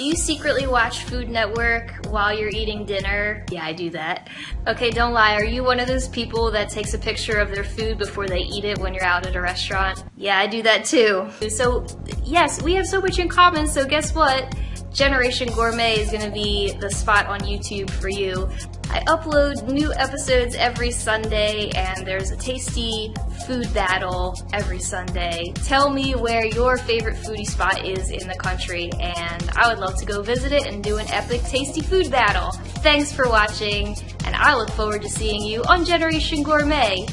Do you secretly watch Food Network while you're eating dinner? Yeah, I do that. Okay, don't lie. Are you one of those people that takes a picture of their food before they eat it when you're out at a restaurant? Yeah, I do that too. So, yes, we have so much in common, so guess what? Generation Gourmet is going to be the spot on YouTube for you. I upload new episodes every Sunday and there's a tasty food battle every Sunday. Tell me where your favorite foodie spot is in the country and I would love to go visit it and do an epic tasty food battle. Thanks for watching and I look forward to seeing you on Generation Gourmet.